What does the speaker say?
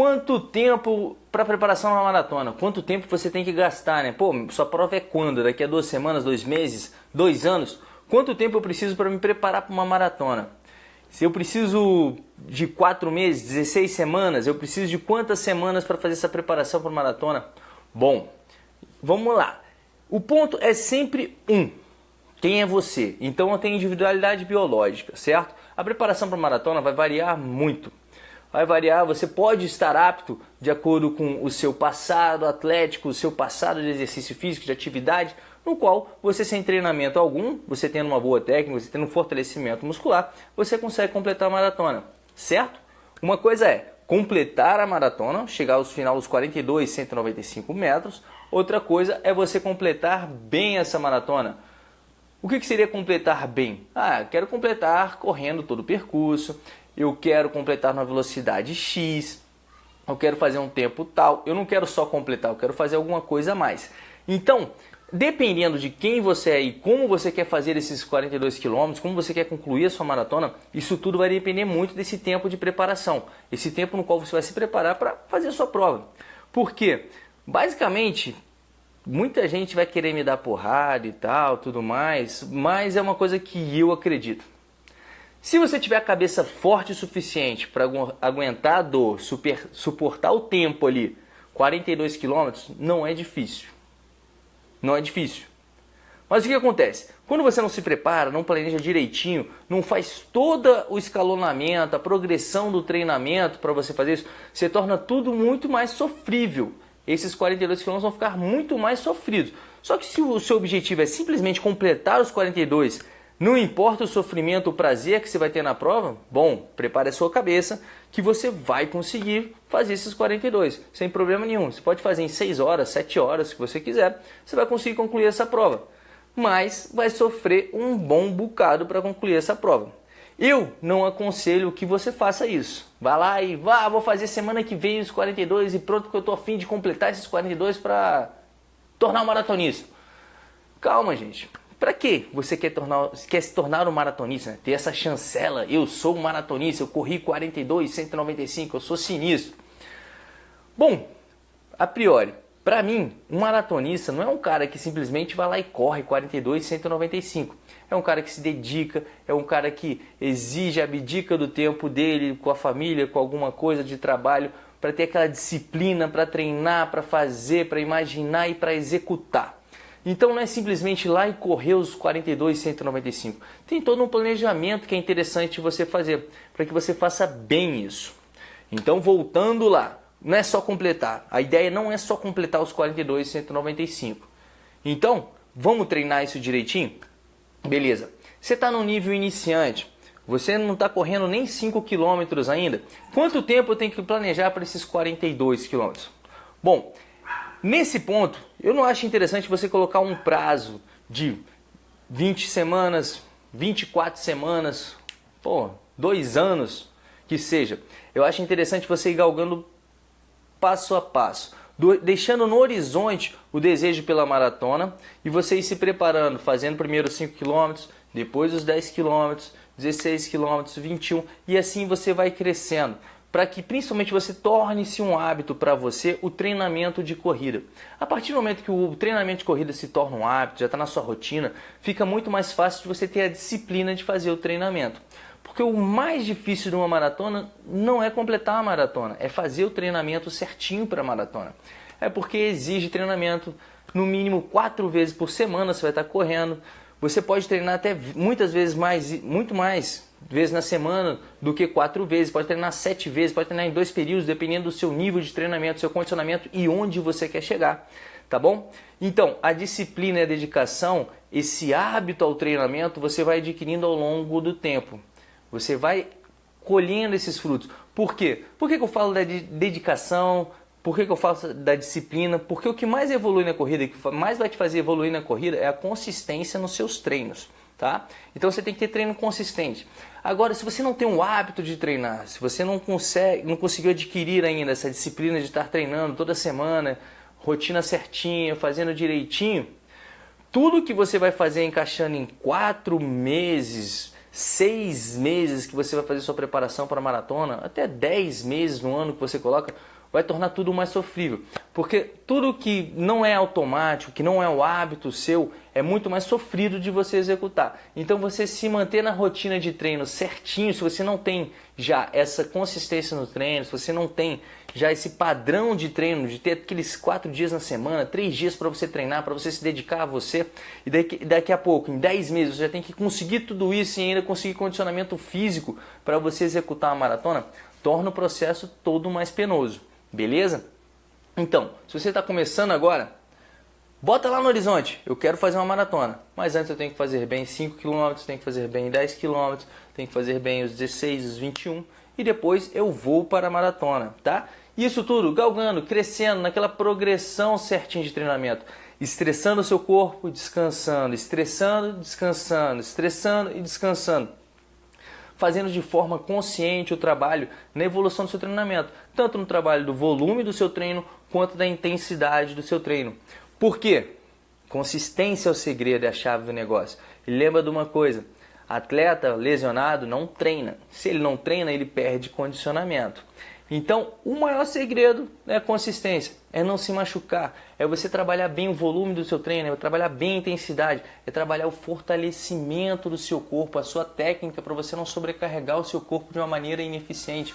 quanto tempo para preparação na maratona? Quanto tempo você tem que gastar, né? Pô, sua prova é quando? Daqui a duas semanas, dois meses, dois anos? Quanto tempo eu preciso para me preparar para uma maratona? Se eu preciso de quatro meses, 16 semanas, eu preciso de quantas semanas para fazer essa preparação para maratona? Bom, vamos lá. O ponto é sempre um. Quem é você? Então eu tenho individualidade biológica, certo? A preparação para maratona vai variar muito. Vai variar, você pode estar apto de acordo com o seu passado atlético, o seu passado de exercício físico, de atividade, no qual você sem treinamento algum, você tendo uma boa técnica, você tendo um fortalecimento muscular, você consegue completar a maratona, certo? Uma coisa é completar a maratona, chegar aos final dos 42, 195 metros. Outra coisa é você completar bem essa maratona. O que, que seria completar bem? Ah, quero completar correndo todo o percurso, eu quero completar na velocidade X, eu quero fazer um tempo tal, eu não quero só completar, eu quero fazer alguma coisa a mais. Então, Dependendo de quem você é e como você quer fazer esses 42 quilômetros, como você quer concluir a sua maratona, isso tudo vai depender muito desse tempo de preparação, esse tempo no qual você vai se preparar para fazer a sua prova. Porque, basicamente, muita gente vai querer me dar porrada e tal, tudo mais, mas é uma coisa que eu acredito. Se você tiver a cabeça forte o suficiente para aguentar a dor, super, suportar o tempo ali, 42 quilômetros, não é difícil. Não é difícil. Mas o que acontece? Quando você não se prepara, não planeja direitinho, não faz todo o escalonamento, a progressão do treinamento para você fazer isso, você torna tudo muito mais sofrível. Esses 42 km vão ficar muito mais sofridos. Só que se o seu objetivo é simplesmente completar os 42 não importa o sofrimento, o prazer que você vai ter na prova, bom, prepare a sua cabeça que você vai conseguir fazer esses 42, sem problema nenhum. Você pode fazer em 6 horas, 7 horas, se você quiser, você vai conseguir concluir essa prova. Mas vai sofrer um bom bocado para concluir essa prova. Eu não aconselho que você faça isso. Vá lá e vá, vou fazer semana que vem os 42 e pronto, porque eu estou afim de completar esses 42 para tornar um maratonista. Calma, gente. Para que você quer, tornar, quer se tornar um maratonista? Né? Ter essa chancela, eu sou um maratonista, eu corri 42, 195, eu sou sinistro. Bom, a priori, para mim, um maratonista não é um cara que simplesmente vai lá e corre 42, 195. É um cara que se dedica, é um cara que exige, abdica do tempo dele com a família, com alguma coisa de trabalho, para ter aquela disciplina, para treinar, para fazer, para imaginar e para executar. Então não é simplesmente ir lá e correr os 42, 195. Tem todo um planejamento que é interessante você fazer, para que você faça bem isso. Então voltando lá, não é só completar. A ideia não é só completar os 42, 195. Então, vamos treinar isso direitinho? Beleza. Você está no nível iniciante, você não está correndo nem 5 km ainda. Quanto tempo eu tenho que planejar para esses 42 km? Bom, Nesse ponto, eu não acho interessante você colocar um prazo de 20 semanas, 24 semanas, pô, dois anos que seja. Eu acho interessante você ir galgando passo a passo, deixando no horizonte o desejo pela maratona e você ir se preparando, fazendo primeiro os 5 km, depois os 10 km, 16 km, 21 e assim você vai crescendo para que principalmente você torne-se um hábito para você o treinamento de corrida. A partir do momento que o treinamento de corrida se torna um hábito, já está na sua rotina, fica muito mais fácil de você ter a disciplina de fazer o treinamento. Porque o mais difícil de uma maratona não é completar a maratona, é fazer o treinamento certinho para a maratona. É porque exige treinamento no mínimo quatro vezes por semana, você vai estar correndo. Você pode treinar até muitas vezes mais, muito mais vezes na semana do que quatro vezes, pode treinar sete vezes, pode treinar em dois períodos, dependendo do seu nível de treinamento, seu condicionamento e onde você quer chegar, tá bom? Então, a disciplina e a dedicação, esse hábito ao treinamento, você vai adquirindo ao longo do tempo. Você vai colhendo esses frutos. Por quê? Por que, que eu falo da dedicação? Por que, que eu falo da disciplina? Porque o que mais evolui na corrida, o que mais vai te fazer evoluir na corrida é a consistência nos seus treinos. Tá? Então você tem que ter treino consistente. Agora, se você não tem o hábito de treinar, se você não consegue, não conseguiu adquirir ainda essa disciplina de estar treinando toda semana, rotina certinha, fazendo direitinho, tudo que você vai fazer encaixando em quatro meses, seis meses que você vai fazer sua preparação para a maratona, até dez meses no ano que você coloca, vai tornar tudo mais sofrível. Porque tudo que não é automático, que não é o hábito seu, é muito mais sofrido de você executar. Então você se manter na rotina de treino certinho, se você não tem já essa consistência no treino, se você não tem já esse padrão de treino, de ter aqueles quatro dias na semana, três dias para você treinar, para você se dedicar a você, e daqui, daqui a pouco, em dez meses, você já tem que conseguir tudo isso e ainda conseguir condicionamento físico para você executar uma maratona, torna o processo todo mais penoso. Beleza? Então, se você está começando agora, bota lá no horizonte, eu quero fazer uma maratona. Mas antes eu tenho que fazer bem 5 km, tenho que fazer bem 10 km, tenho que fazer bem os 16, os 21 e depois eu vou para a maratona, tá? Isso tudo galgando, crescendo naquela progressão certinha de treinamento, estressando o seu corpo, descansando, estressando, descansando, estressando e descansando fazendo de forma consciente o trabalho na evolução do seu treinamento, tanto no trabalho do volume do seu treino quanto da intensidade do seu treino. Por quê? Consistência é o segredo, é a chave do negócio. E lembra de uma coisa: atleta lesionado não treina. Se ele não treina, ele perde condicionamento. Então, o maior segredo é consistência, é não se machucar, é você trabalhar bem o volume do seu treino, é trabalhar bem a intensidade, é trabalhar o fortalecimento do seu corpo, a sua técnica para você não sobrecarregar o seu corpo de uma maneira ineficiente.